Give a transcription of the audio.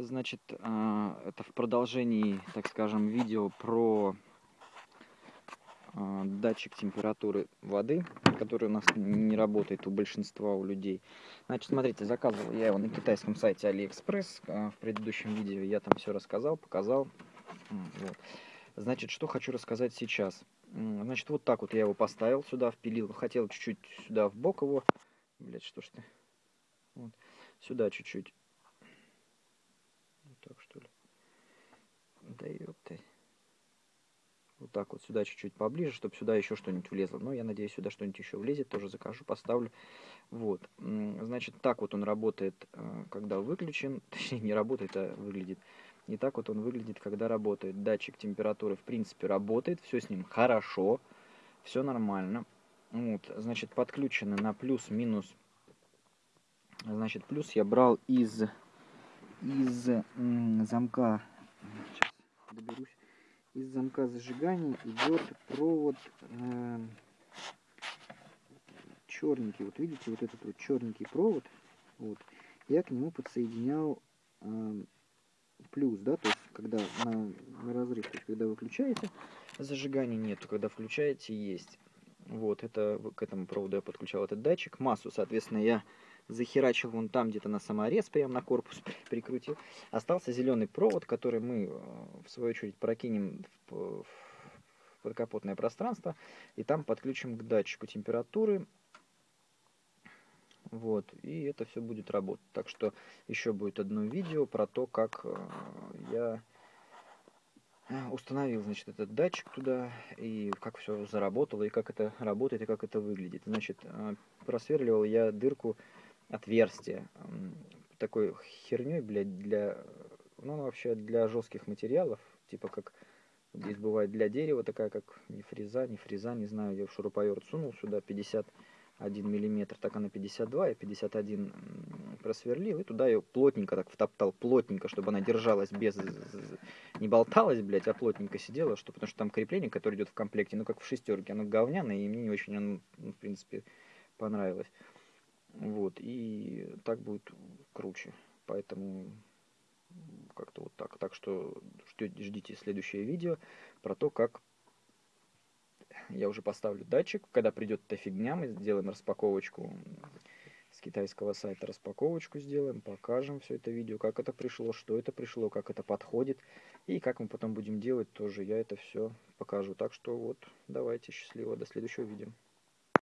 Значит, а, это в продолжении, так скажем, видео про а, датчик температуры воды, который у нас не работает у большинства у людей. Значит, смотрите, заказывал я его на китайском сайте AliExpress. А, в предыдущем видео я там все рассказал, показал. Вот. Значит, что хочу рассказать сейчас. Значит, вот так вот я его поставил сюда, впилил. Хотел чуть-чуть сюда в бок его. Блять, что ж ты? Вот. Сюда чуть-чуть так что ли. Да ёпты. Вот так вот сюда чуть-чуть поближе, чтобы сюда еще что-нибудь влезло. Но я надеюсь, сюда что-нибудь еще влезет. Тоже закажу, поставлю. Вот. Значит, так вот он работает, э, когда выключен. Точнее, не работает, а выглядит. Не так вот он выглядит, когда работает. Датчик температуры, в принципе, работает. Все с ним хорошо. Все нормально. Вот, значит, подключено на плюс-минус. Значит, плюс я брал из из замка, сейчас доберусь, из замка зажигания идет провод э, черненький. Вот видите, вот этот вот черненький провод, вот, я к нему подсоединял э, плюс, да, то есть когда на, на разрыв, то есть когда выключаете, зажигания нету, когда включаете, есть. Вот, это к этому проводу я подключал этот датчик. Массу, соответственно, я захерачил вон там где-то на саморез, прямо на корпус прикрутил. Остался зеленый провод, который мы, э, в свою очередь, прокинем в, подкапотное пространство. И там подключим к датчику температуры. Вот, и это все будет работать. Так что еще будет одно видео про то, как э, я установил, значит, этот датчик туда, и как все заработало, и как это работает, и как это выглядит. Значит, э, просверливал я дырку, отверстие, такой херней, блядь, для, ну, вообще для жестких материалов, типа как здесь бывает для дерева, такая как не фреза, не фреза, не знаю, я в шуруповерт сунул сюда 50 1 миллиметр, так она 52, я 51 просверлил, и туда ее плотненько так втоптал, плотненько, чтобы она держалась без, не болталась, блядь, а плотненько сидела, что, потому что там крепление, которое идет в комплекте, ну, как в шестерке, оно говняное, и мне не очень оно, ну, в принципе, понравилось. Вот, и так будет круче, поэтому как-то вот так. Так что ждите следующее видео про то, как я уже поставлю датчик. Когда придет эта фигня, мы сделаем распаковочку с китайского сайта. Распаковочку сделаем, покажем все это видео, как это пришло, что это пришло, как это подходит. И как мы потом будем делать, тоже я это все покажу. Так что вот, давайте, счастливо, до следующего видео.